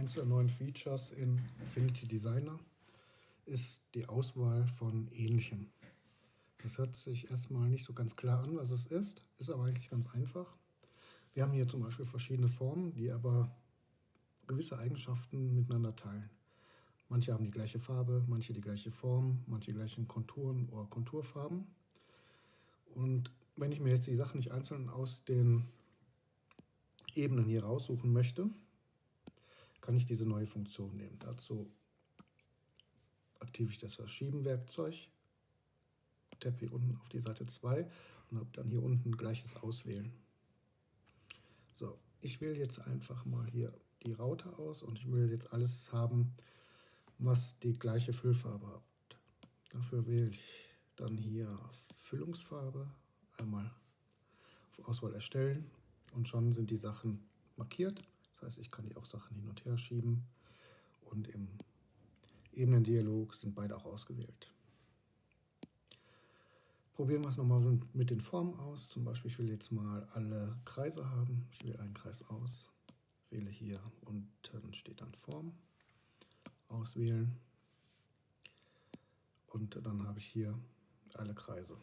Eins der neuen Features in Affinity Designer ist die Auswahl von Ähnlichem. Das hört sich erstmal nicht so ganz klar an, was es ist, ist aber eigentlich ganz einfach. Wir haben hier zum Beispiel verschiedene Formen, die aber gewisse Eigenschaften miteinander teilen. Manche haben die gleiche Farbe, manche die gleiche Form, manche gleichen Konturen oder Konturfarben. Und wenn ich mir jetzt die Sachen nicht einzeln aus den Ebenen hier raussuchen möchte, kann ich diese neue Funktion nehmen. Dazu aktiviere ich das Verschieben-Werkzeug, tappe hier unten auf die Seite 2 und habe dann hier unten gleiches Auswählen. So, ich wähle jetzt einfach mal hier die Raute aus und ich will jetzt alles haben, was die gleiche Füllfarbe hat. Dafür wähle ich dann hier Füllungsfarbe, einmal auf Auswahl erstellen und schon sind die Sachen markiert. Das heißt, ich kann die auch Sachen hin und her schieben und im Ebenendialog sind beide auch ausgewählt. Probieren wir es nochmal mit den Formen aus. Zum Beispiel, ich will jetzt mal alle Kreise haben. Ich wähle einen Kreis aus, wähle hier unten steht dann Form, auswählen und dann habe ich hier alle Kreise.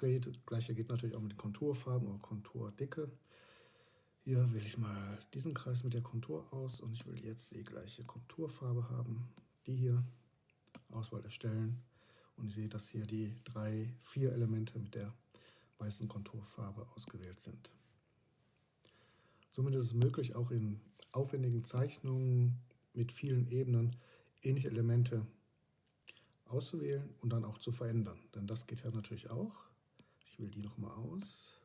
Das gleiche geht natürlich auch mit Konturfarben oder Konturdicke. Hier wähle ich mal diesen Kreis mit der Kontur aus und ich will jetzt die gleiche Konturfarbe haben. Die hier, Auswahl erstellen und ich sehe, dass hier die drei, vier Elemente mit der weißen Konturfarbe ausgewählt sind. Somit ist es möglich, auch in aufwendigen Zeichnungen mit vielen Ebenen ähnliche Elemente auszuwählen und dann auch zu verändern. Denn das geht ja natürlich auch. Wähle die nochmal aus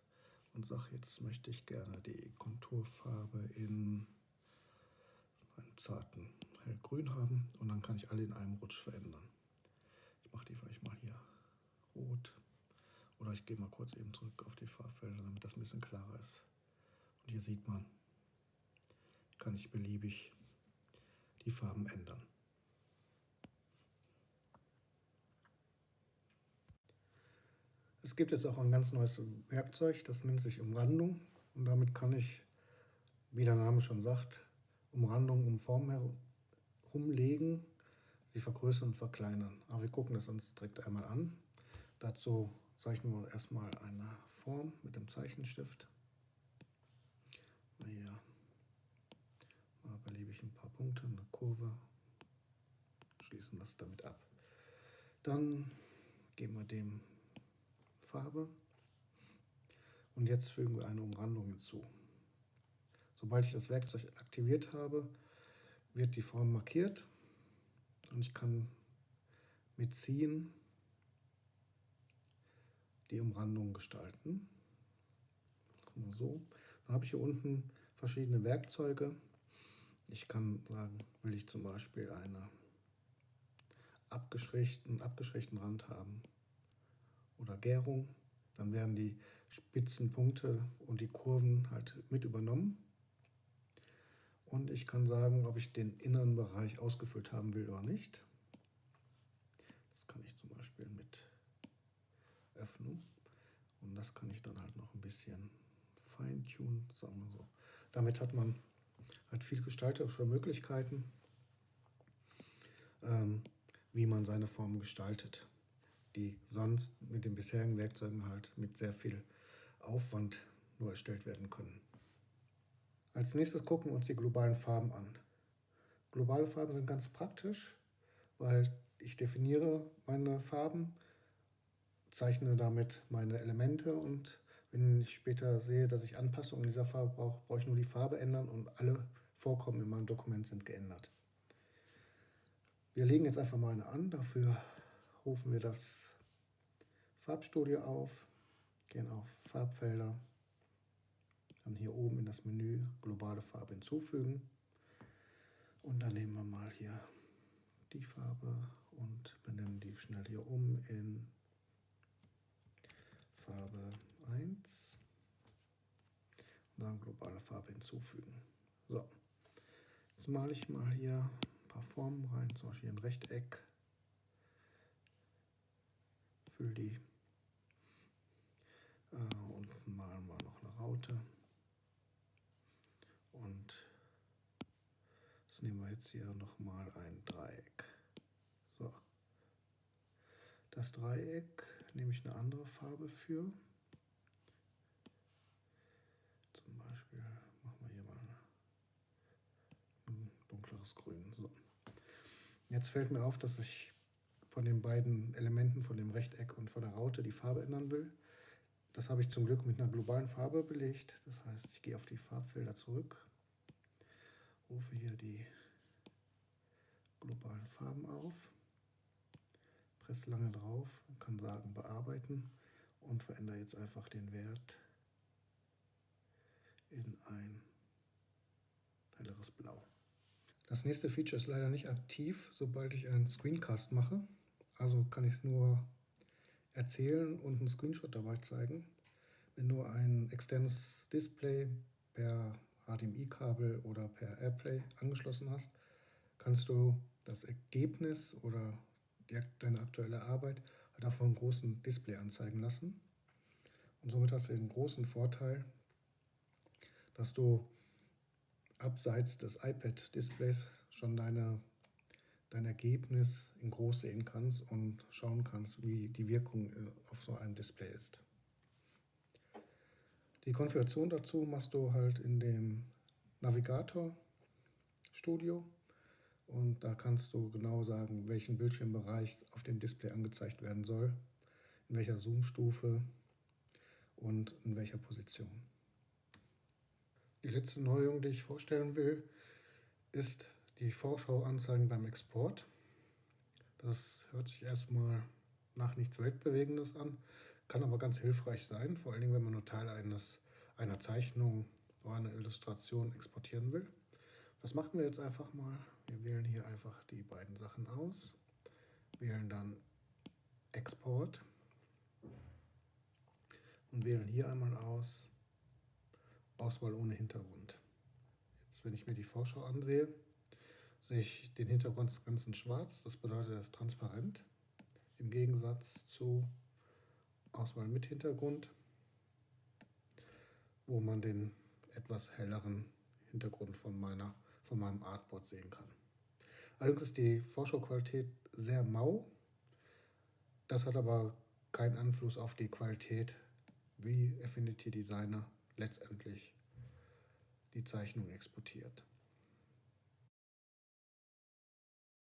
und sage, jetzt möchte ich gerne die Konturfarbe in einem zarten hellgrün haben und dann kann ich alle in einem Rutsch verändern. Ich mache die vielleicht mal hier rot oder ich gehe mal kurz eben zurück auf die Farbfelder, damit das ein bisschen klarer ist. Und hier sieht man, kann ich beliebig die Farben ändern. Es gibt jetzt auch ein ganz neues Werkzeug, das nennt sich Umrandung. Und damit kann ich, wie der Name schon sagt, Umrandung um Formen herumlegen, sie vergrößern und verkleinern. Aber wir gucken das uns direkt einmal an. Dazu zeichnen wir erstmal eine Form mit dem Zeichenstift. Hier mal beliebig ein paar Punkte, eine Kurve, schließen das damit ab. Dann geben wir dem Farbe. Und jetzt fügen wir eine Umrandung hinzu. Sobald ich das Werkzeug aktiviert habe, wird die Form markiert und ich kann mit Ziehen die Umrandung gestalten. So. Dann habe ich hier unten verschiedene Werkzeuge. Ich kann sagen, will ich zum Beispiel einen abgeschwächten, abgeschwächten Rand haben oder Gärung, dann werden die Spitzenpunkte und die Kurven halt mit übernommen. Und ich kann sagen, ob ich den inneren Bereich ausgefüllt haben will oder nicht. Das kann ich zum Beispiel mit Öffnung. Und das kann ich dann halt noch ein bisschen feintunen, sagen wir so. Damit hat man halt viel gestalterische Möglichkeiten, ähm, wie man seine Formen gestaltet die sonst mit den bisherigen Werkzeugen halt mit sehr viel Aufwand nur erstellt werden können. Als nächstes gucken wir uns die globalen Farben an. Globale Farben sind ganz praktisch, weil ich definiere meine Farben, zeichne damit meine Elemente und wenn ich später sehe, dass ich Anpassungen dieser Farbe brauche, brauche ich nur die Farbe ändern und alle Vorkommen in meinem Dokument sind geändert. Wir legen jetzt einfach mal eine an, dafür rufen wir das Farbstudio auf, gehen auf Farbfelder, dann hier oben in das Menü globale Farbe hinzufügen und dann nehmen wir mal hier die Farbe und benennen die schnell hier um in Farbe 1 und dann globale Farbe hinzufügen. So, jetzt male ich mal hier ein paar Formen rein, zum Beispiel ein Rechteck fülle die äh, und malen wir noch eine Raute Das nehmen wir jetzt hier nochmal ein Dreieck. So. Das Dreieck nehme ich eine andere Farbe für. Zum Beispiel machen wir hier mal ein dunkleres Grün. So. Jetzt fällt mir auf, dass ich von den beiden Elementen, von dem Rechteck und von der Raute, die Farbe ändern will. Das habe ich zum Glück mit einer globalen Farbe belegt. Das heißt, ich gehe auf die Farbfelder zurück, rufe hier die globalen Farben auf, presse lange drauf kann sagen bearbeiten und verändere jetzt einfach den Wert in ein helleres Blau. Das nächste Feature ist leider nicht aktiv, sobald ich einen Screencast mache. Also kann ich es nur erzählen und einen Screenshot dabei zeigen. Wenn du ein externes Display per HDMI-Kabel oder per AirPlay angeschlossen hast, kannst du das Ergebnis oder die, deine aktuelle Arbeit halt auch vom großen Display anzeigen lassen. Und somit hast du den großen Vorteil, dass du abseits des iPad-Displays schon deine dein Ergebnis in groß sehen kannst und schauen kannst, wie die Wirkung äh, auf so einem Display ist. Die Konfiguration dazu machst du halt in dem Navigator Studio und da kannst du genau sagen, welchen Bildschirmbereich auf dem Display angezeigt werden soll, in welcher Zoom-Stufe und in welcher Position. Die letzte Neuerung, die ich vorstellen will, ist die Vorschau-Anzeigen beim Export. Das hört sich erstmal nach nichts Weltbewegendes an, kann aber ganz hilfreich sein, vor allen Dingen, wenn man nur Teil eines, einer Zeichnung oder einer Illustration exportieren will. Das machen wir jetzt einfach mal. Wir wählen hier einfach die beiden Sachen aus, wählen dann Export und wählen hier einmal aus Auswahl ohne Hintergrund. Jetzt, wenn ich mir die Vorschau ansehe, sehe ich den Hintergrund des Ganzen schwarz. Das bedeutet, er ist transparent. Im Gegensatz zu Auswahl mit Hintergrund, wo man den etwas helleren Hintergrund von, meiner, von meinem Artboard sehen kann. Allerdings ist die Vorschauqualität sehr mau. Das hat aber keinen Einfluss auf die Qualität, wie Affinity Designer letztendlich die Zeichnung exportiert.